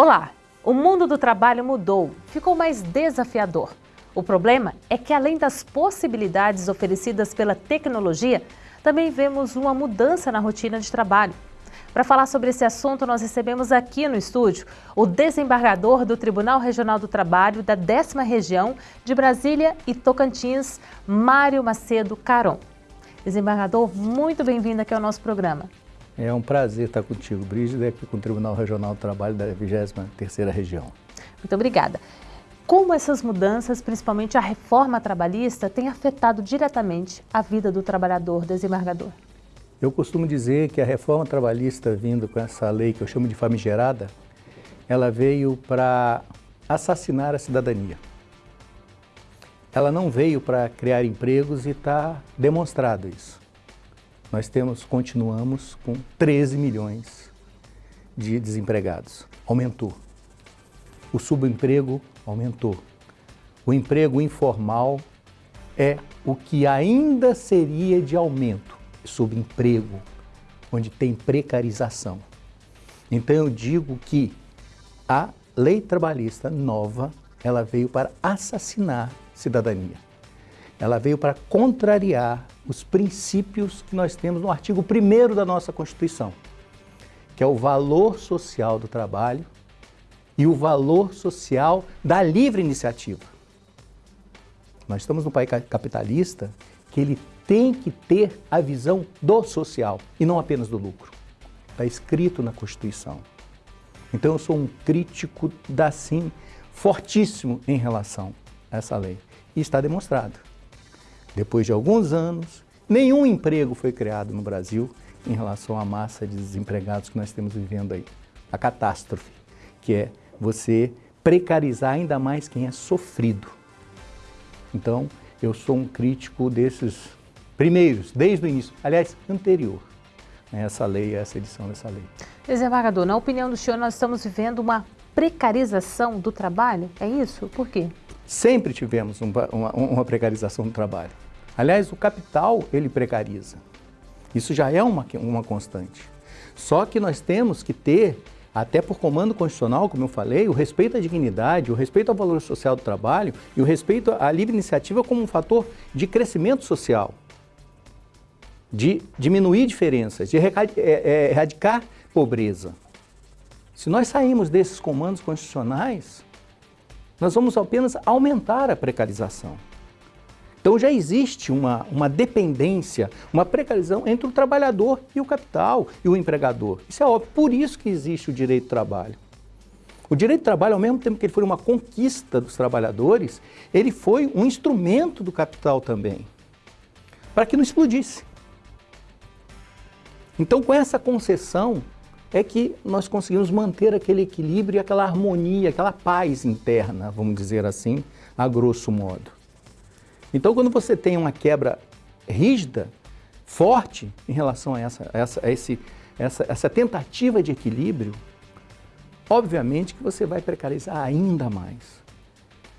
Olá! O mundo do trabalho mudou, ficou mais desafiador. O problema é que, além das possibilidades oferecidas pela tecnologia, também vemos uma mudança na rotina de trabalho. Para falar sobre esse assunto, nós recebemos aqui no estúdio o desembargador do Tribunal Regional do Trabalho da 10ª Região de Brasília e Tocantins, Mário Macedo Caron. Desembargador, muito bem-vindo aqui ao nosso programa. É um prazer estar contigo, Brígida, aqui com o Tribunal Regional do Trabalho da 23ª Região. Muito obrigada. Como essas mudanças, principalmente a reforma trabalhista, têm afetado diretamente a vida do trabalhador desembargador? Eu costumo dizer que a reforma trabalhista vindo com essa lei que eu chamo de famigerada, ela veio para assassinar a cidadania. Ela não veio para criar empregos e está demonstrado isso nós temos, continuamos com 13 milhões de desempregados. Aumentou. O subemprego aumentou. O emprego informal é o que ainda seria de aumento. Subemprego, onde tem precarização. Então eu digo que a lei trabalhista nova, ela veio para assassinar cidadania. Ela veio para contrariar os princípios que nós temos no artigo 1 da nossa Constituição, que é o valor social do trabalho e o valor social da livre iniciativa. Nós estamos num país capitalista que ele tem que ter a visão do social e não apenas do lucro. Está escrito na Constituição. Então eu sou um crítico da sim fortíssimo em relação a essa lei. E está demonstrado. Depois de alguns anos, nenhum emprego foi criado no Brasil em relação à massa de desempregados que nós temos vivendo aí. A catástrofe, que é você precarizar ainda mais quem é sofrido. Então, eu sou um crítico desses primeiros, desde o início, aliás, anterior a essa lei, a essa edição dessa lei. Desembargador, na opinião do senhor, nós estamos vivendo uma precarização do trabalho? É isso? Por quê? Sempre tivemos uma, uma precarização do trabalho. Aliás, o capital, ele precariza. Isso já é uma, uma constante. Só que nós temos que ter, até por comando constitucional, como eu falei, o respeito à dignidade, o respeito ao valor social do trabalho e o respeito à livre iniciativa como um fator de crescimento social, de diminuir diferenças, de é, é, erradicar pobreza. Se nós sairmos desses comandos constitucionais, nós vamos apenas aumentar a precarização. Então já existe uma, uma dependência, uma precarização entre o trabalhador e o capital e o empregador. Isso é óbvio, por isso que existe o direito do trabalho. O direito do trabalho, ao mesmo tempo que ele foi uma conquista dos trabalhadores, ele foi um instrumento do capital também, para que não explodisse. Então, com essa concessão, é que nós conseguimos manter aquele equilíbrio e aquela harmonia, aquela paz interna, vamos dizer assim, a grosso modo. Então, quando você tem uma quebra rígida, forte, em relação a essa, a essa, a esse, essa, essa tentativa de equilíbrio, obviamente que você vai precarizar ainda mais.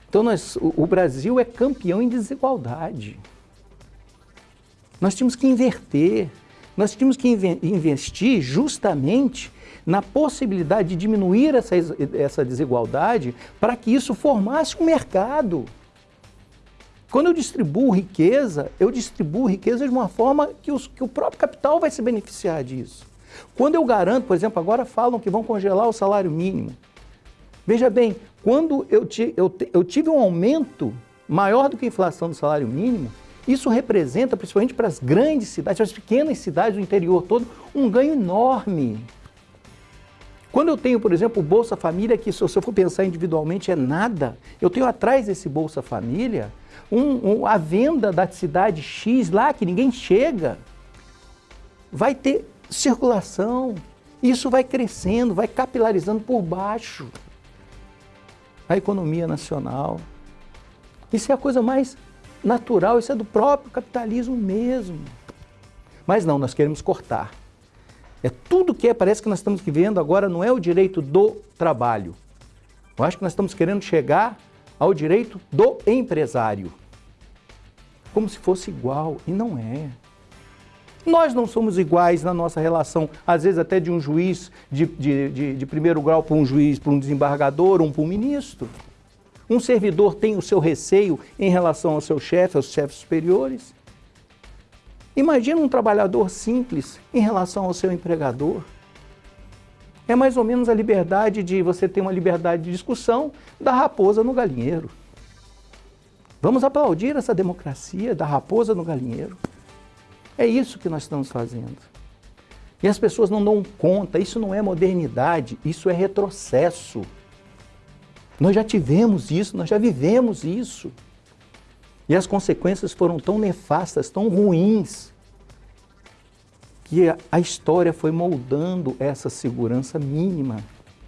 Então, nós, o, o Brasil é campeão em desigualdade. Nós tínhamos que inverter, nós tínhamos que investir justamente na possibilidade de diminuir essa, essa desigualdade para que isso formasse um mercado. Quando eu distribuo riqueza, eu distribuo riqueza de uma forma que, os, que o próprio capital vai se beneficiar disso. Quando eu garanto, por exemplo, agora falam que vão congelar o salário mínimo. Veja bem, quando eu, eu, eu tive um aumento maior do que a inflação do salário mínimo, isso representa, principalmente para as grandes cidades, para as pequenas cidades do interior todo, um ganho enorme. Quando eu tenho, por exemplo, o Bolsa Família, que se eu for pensar individualmente é nada, eu tenho atrás desse Bolsa Família um, um, a venda da cidade X lá, que ninguém chega, vai ter circulação, isso vai crescendo, vai capilarizando por baixo a economia nacional. Isso é a coisa mais natural, isso é do próprio capitalismo mesmo. Mas não, nós queremos cortar. É tudo que é, parece que nós estamos vivendo agora não é o direito do trabalho. Eu acho que nós estamos querendo chegar ao direito do empresário. Como se fosse igual, e não é. Nós não somos iguais na nossa relação, às vezes até de um juiz de, de, de, de primeiro grau para um juiz, para um desembargador, um para um ministro. Um servidor tem o seu receio em relação ao seu chefe, aos chefes superiores. Imagina um trabalhador simples em relação ao seu empregador. É mais ou menos a liberdade de você ter uma liberdade de discussão da raposa no galinheiro. Vamos aplaudir essa democracia da raposa no galinheiro. É isso que nós estamos fazendo. E as pessoas não dão conta, isso não é modernidade, isso é retrocesso. Nós já tivemos isso, nós já vivemos isso. E as consequências foram tão nefastas, tão ruins, que a história foi moldando essa segurança mínima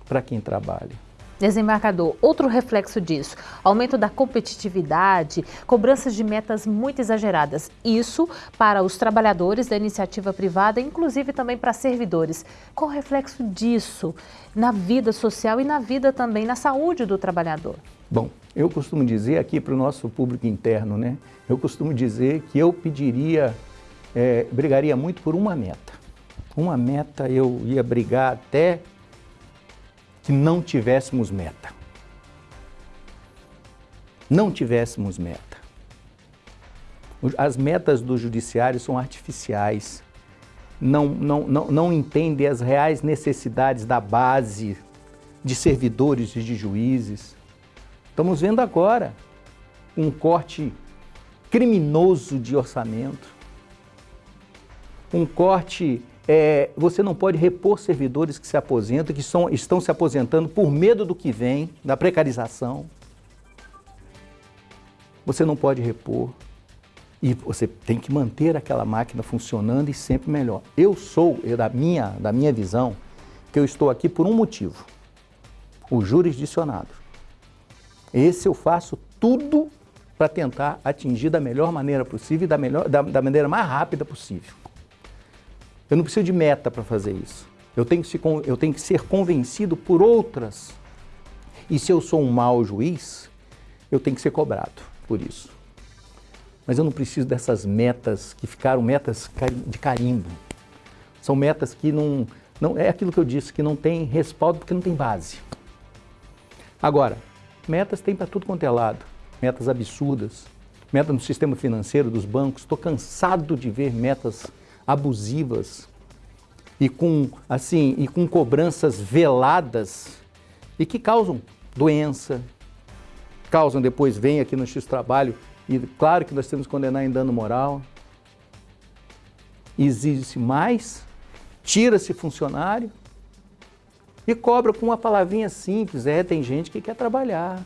para quem trabalha. Desembarcador, outro reflexo disso, aumento da competitividade, cobranças de metas muito exageradas. Isso para os trabalhadores da iniciativa privada, inclusive também para servidores. Qual o reflexo disso na vida social e na vida também, na saúde do trabalhador? Bom, eu costumo dizer aqui para o nosso público interno, né? Eu costumo dizer que eu pediria, é, brigaria muito por uma meta. Uma meta eu ia brigar até que não tivéssemos meta. Não tivéssemos meta. As metas do judiciário são artificiais, não, não, não, não entendem as reais necessidades da base de servidores e de juízes. Estamos vendo agora um corte criminoso de orçamento, um corte é, você não pode repor servidores que se aposentam, que são, estão se aposentando por medo do que vem, da precarização. Você não pode repor. E você tem que manter aquela máquina funcionando e sempre melhor. Eu sou, eu, da, minha, da minha visão, que eu estou aqui por um motivo. O jurisdicionado. Esse eu faço tudo para tentar atingir da melhor maneira possível e da, melhor, da, da maneira mais rápida possível. Eu não preciso de meta para fazer isso. Eu tenho, que se, eu tenho que ser convencido por outras. E se eu sou um mau juiz, eu tenho que ser cobrado por isso. Mas eu não preciso dessas metas que ficaram metas de carimbo. São metas que não, não... É aquilo que eu disse, que não tem respaldo porque não tem base. Agora, metas tem para tudo quanto é lado. Metas absurdas. Meta no sistema financeiro dos bancos. Estou cansado de ver metas abusivas e com, assim, e com cobranças veladas e que causam doença, causam depois, vem aqui no X-Trabalho, e claro que nós temos que condenar em dano moral, exige-se mais, tira-se funcionário e cobra com uma palavrinha simples, é, tem gente que quer trabalhar,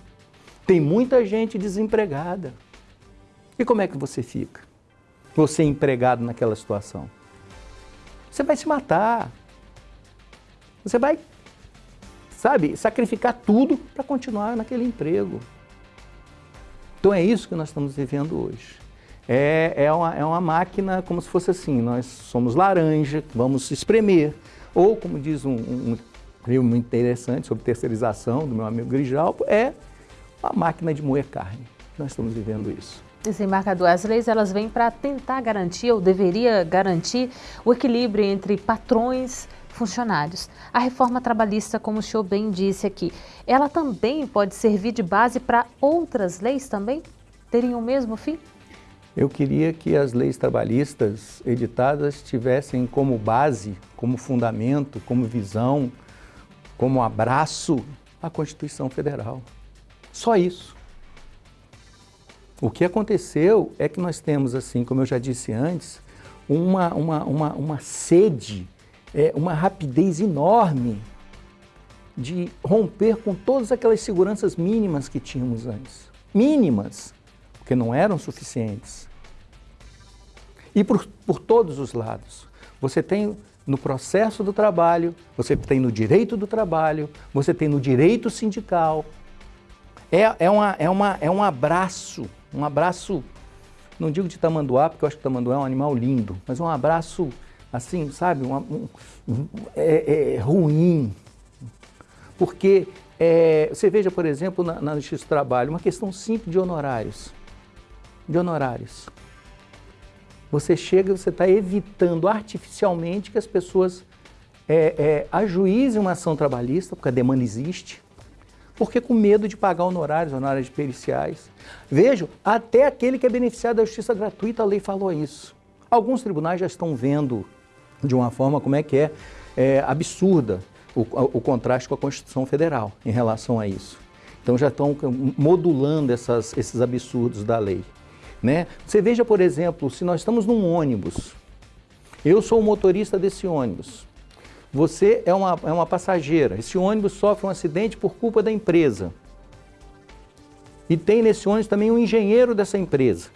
tem muita gente desempregada. E como é que você fica? Você é empregado naquela situação? Você vai se matar. Você vai, sabe, sacrificar tudo para continuar naquele emprego. Então é isso que nós estamos vivendo hoje. É, é, uma, é uma máquina como se fosse assim, nós somos laranja, vamos espremer. Ou, como diz um, um, um muito interessante sobre terceirização do meu amigo Grijalpo, é uma máquina de moer carne. Nós estamos vivendo isso. Desembarcador, as leis elas vêm para tentar garantir, ou deveria garantir, o equilíbrio entre patrões e funcionários. A reforma trabalhista, como o senhor bem disse aqui, ela também pode servir de base para outras leis também? Teriam o mesmo fim? Eu queria que as leis trabalhistas editadas tivessem como base, como fundamento, como visão, como abraço a Constituição Federal. Só isso. O que aconteceu é que nós temos, assim, como eu já disse antes, uma, uma, uma, uma sede, é, uma rapidez enorme de romper com todas aquelas seguranças mínimas que tínhamos antes. Mínimas, porque não eram suficientes. E por, por todos os lados. Você tem no processo do trabalho, você tem no direito do trabalho, você tem no direito sindical. É, é, uma, é, uma, é um abraço um abraço, não digo de tamanduá, porque eu acho que tamanduá é um animal lindo, mas um abraço assim, sabe, um, um, é, é, ruim. Porque é, você veja, por exemplo, na, na Justiça do Trabalho, uma questão simples de honorários. De honorários. você chega e você está evitando artificialmente que as pessoas é, é, ajuizem uma ação trabalhista, porque a demanda existe, porque com medo de pagar honorários, honorários periciais. Vejo, até aquele que é beneficiado da justiça gratuita, a lei falou isso. Alguns tribunais já estão vendo de uma forma como é que é, é absurda o, o, contraste com a Constituição Federal em relação a isso. Então já estão modulando essas, esses absurdos da lei. Né? Você veja, por exemplo, se nós estamos num ônibus, eu sou o motorista desse ônibus, você é uma, é uma passageira. Esse ônibus sofre um acidente por culpa da empresa. E tem nesse ônibus também um engenheiro dessa empresa.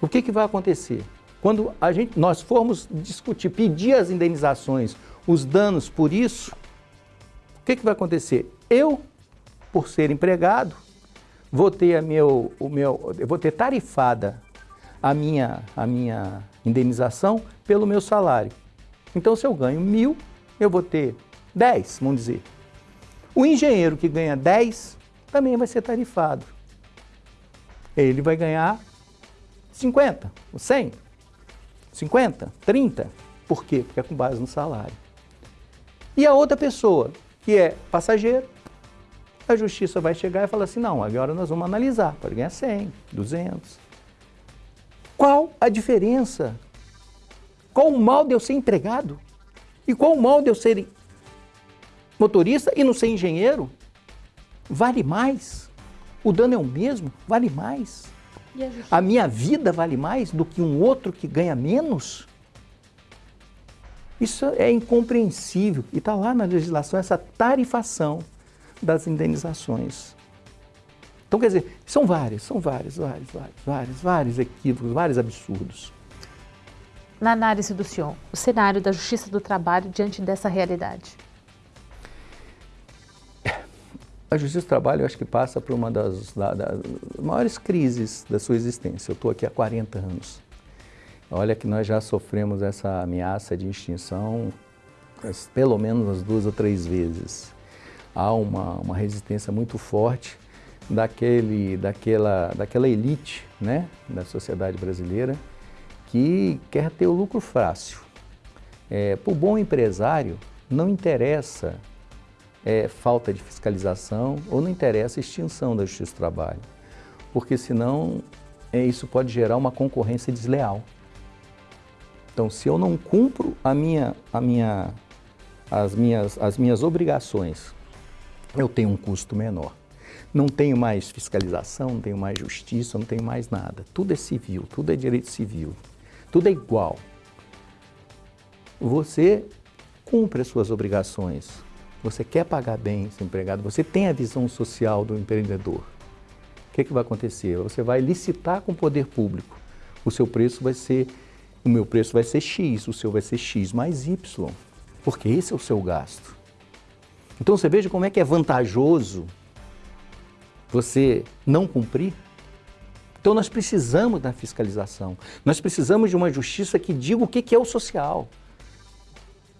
O que, que vai acontecer? Quando a gente, nós formos discutir, pedir as indenizações, os danos por isso, o que, que vai acontecer? Eu, por ser empregado, vou ter, a meu, o meu, eu vou ter tarifada a minha, a minha indenização pelo meu salário. Então, se eu ganho mil, eu vou ter 10, vamos dizer. O engenheiro que ganha 10 também vai ser tarifado. Ele vai ganhar 50, 100, 50, 30. Por quê? Porque é com base no salário. E a outra pessoa, que é passageiro, a justiça vai chegar e falar assim, não, agora nós vamos analisar, pode ganhar 100, 200. Qual a diferença qual o mal de eu ser empregado? E qual o mal de eu ser motorista e não ser engenheiro? Vale mais? O dano é o mesmo? Vale mais? A, a minha vida vale mais do que um outro que ganha menos? Isso é incompreensível e está lá na legislação essa tarifação das indenizações. Então, quer dizer, são vários, são vários, vários, vários, vários, vários equívocos, vários absurdos na análise do senhor, o cenário da justiça do trabalho diante dessa realidade? A justiça do trabalho, eu acho que passa por uma das, da, das maiores crises da sua existência. Eu estou aqui há 40 anos. Olha que nós já sofremos essa ameaça de extinção pelo menos umas duas ou três vezes. Há uma, uma resistência muito forte daquele, daquela, daquela elite né, da sociedade brasileira que quer ter o lucro fácil. É, Para o bom empresário, não interessa é, falta de fiscalização ou não interessa extinção da justiça do trabalho, porque senão é, isso pode gerar uma concorrência desleal. Então, se eu não cumpro a minha, a minha, as, minhas, as minhas obrigações, eu tenho um custo menor. Não tenho mais fiscalização, não tenho mais justiça, não tenho mais nada. Tudo é civil, tudo é direito civil. Tudo é igual. Você cumpre as suas obrigações. Você quer pagar bem seu empregado, você tem a visão social do empreendedor. O que, que vai acontecer? Você vai licitar com o poder público. O seu preço vai ser, o meu preço vai ser X, o seu vai ser X mais Y, porque esse é o seu gasto. Então você veja como é que é vantajoso você não cumprir então nós precisamos da fiscalização, nós precisamos de uma justiça que diga o que é o social.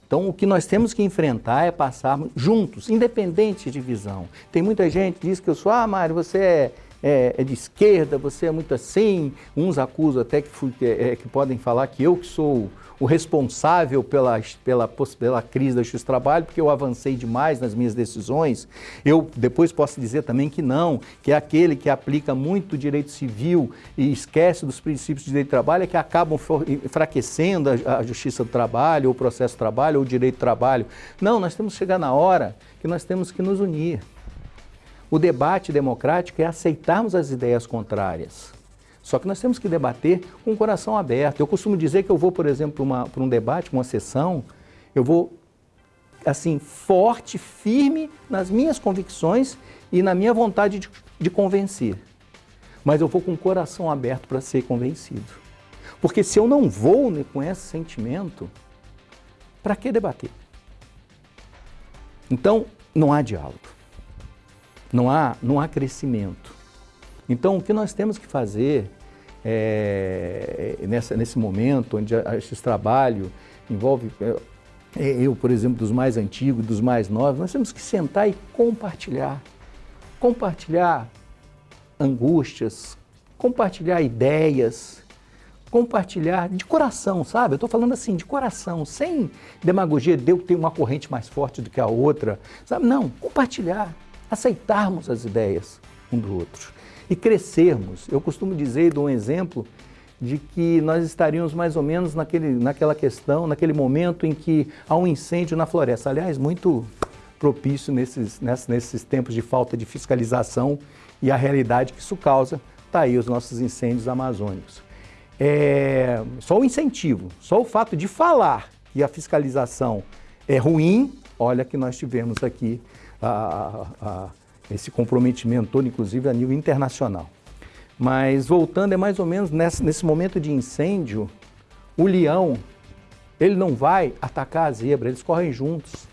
Então o que nós temos que enfrentar é passarmos juntos, independente de visão. Tem muita gente que diz que eu sou, ah Mário, você é é, é, de esquerda, você é muito assim. Uns acusam até que, é, que podem falar que eu que sou o responsável pela, pela, pela crise da justiça do trabalho, porque eu avancei demais nas minhas decisões. Eu depois posso dizer também que não, que é aquele que aplica muito direito civil e esquece dos princípios de direito do trabalho, é que acabam enfraquecendo a, a justiça do trabalho, ou o processo do trabalho, ou o direito do trabalho. Não, nós temos que chegar na hora que nós temos que nos unir. O debate democrático é aceitarmos as ideias contrárias. Só que nós temos que debater com o coração aberto. Eu costumo dizer que eu vou, por exemplo, para um debate, uma sessão, eu vou, assim, forte, firme nas minhas convicções e na minha vontade de, de convencer. Mas eu vou com o coração aberto para ser convencido. Porque se eu não vou né, com esse sentimento, para que debater? Então, não há diálogo não há, não há crescimento. Então, o que nós temos que fazer é, nessa, nesse momento, onde esse trabalho envolve, é, é, eu, por exemplo, dos mais antigos, dos mais novos, nós temos que sentar e compartilhar. Compartilhar angústias, compartilhar ideias, compartilhar de coração, sabe? Eu estou falando assim, de coração, sem demagogia de eu ter uma corrente mais forte do que a outra, sabe? Não, compartilhar, aceitarmos as ideias um do outro e crescermos. Eu costumo dizer e dou um exemplo de que nós estaríamos mais ou menos naquele, naquela questão, naquele momento em que há um incêndio na floresta. Aliás, muito propício nesses, nesses, tempos de falta de fiscalização e a realidade que isso causa, está aí os nossos incêndios amazônicos. É, só o incentivo, só o fato de falar que a fiscalização é ruim, olha que nós tivemos aqui a, a, esse comprometimento todo, inclusive a nível internacional. Mas voltando, é mais ou menos nesse, nesse momento de incêndio, o leão, ele não vai atacar a zebra, eles correm juntos.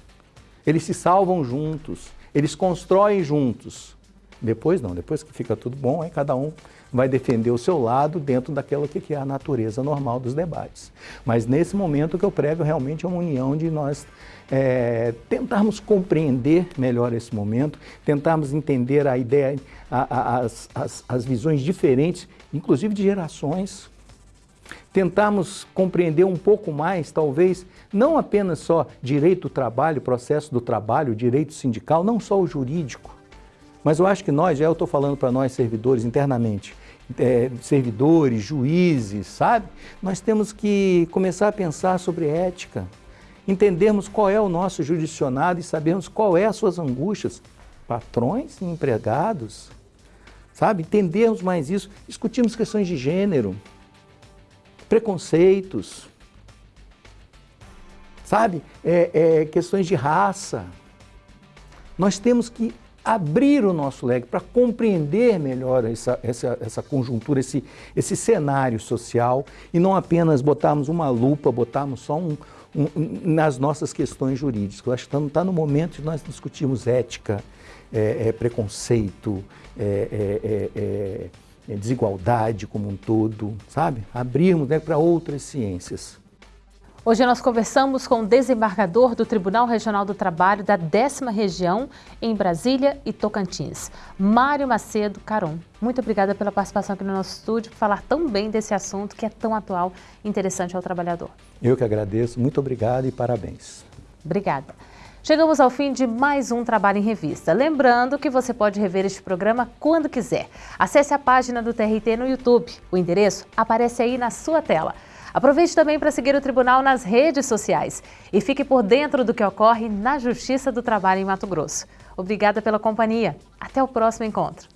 Eles se salvam juntos, eles constroem juntos. Depois não, depois que fica tudo bom, aí cada um vai defender o seu lado dentro daquela que é a natureza normal dos debates. Mas nesse momento que eu prego realmente é uma união de nós é, tentarmos compreender melhor esse momento, tentarmos entender a ideia, a, a, as, as, as visões diferentes, inclusive de gerações, tentarmos compreender um pouco mais, talvez, não apenas só direito do trabalho, processo do trabalho, direito sindical, não só o jurídico, mas eu acho que nós, já eu estou falando para nós servidores internamente, é, servidores, juízes, sabe? Nós temos que começar a pensar sobre ética, entendermos qual é o nosso judicionado e sabermos qual é as suas angústias, patrões e empregados, sabe? Entendermos mais isso, discutirmos questões de gênero, preconceitos, sabe? É, é, questões de raça. Nós temos que abrir o nosso leque para compreender melhor essa, essa, essa conjuntura, esse, esse cenário social e não apenas botarmos uma lupa, botarmos só um, um, nas nossas questões jurídicas. Eu acho que está no momento de nós discutirmos ética, é, é, preconceito, é, é, é, é desigualdade como um todo, sabe? Abrirmos né, para outras ciências. Hoje nós conversamos com o desembargador do Tribunal Regional do Trabalho da décima região em Brasília e Tocantins, Mário Macedo Caron. Muito obrigada pela participação aqui no nosso estúdio, por falar tão bem desse assunto que é tão atual e interessante ao trabalhador. Eu que agradeço, muito obrigado e parabéns. Obrigada. Chegamos ao fim de mais um Trabalho em Revista. Lembrando que você pode rever este programa quando quiser. Acesse a página do TRT no YouTube. O endereço aparece aí na sua tela. Aproveite também para seguir o Tribunal nas redes sociais e fique por dentro do que ocorre na Justiça do Trabalho em Mato Grosso. Obrigada pela companhia. Até o próximo encontro.